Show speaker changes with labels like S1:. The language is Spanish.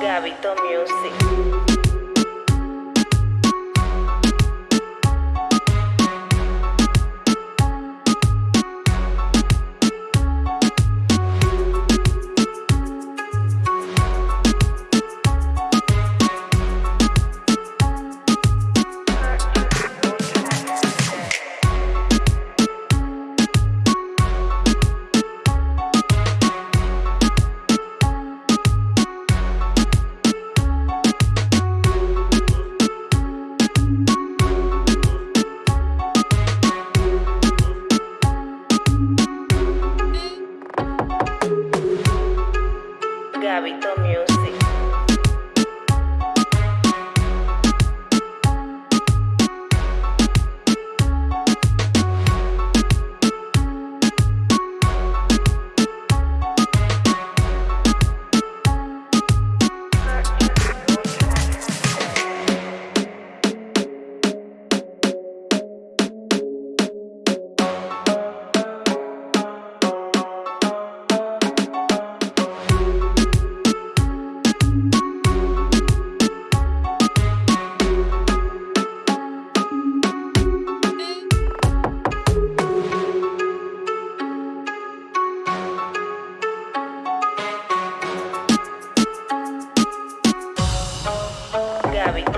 S1: Gabito Music. Gabito Music. sabe.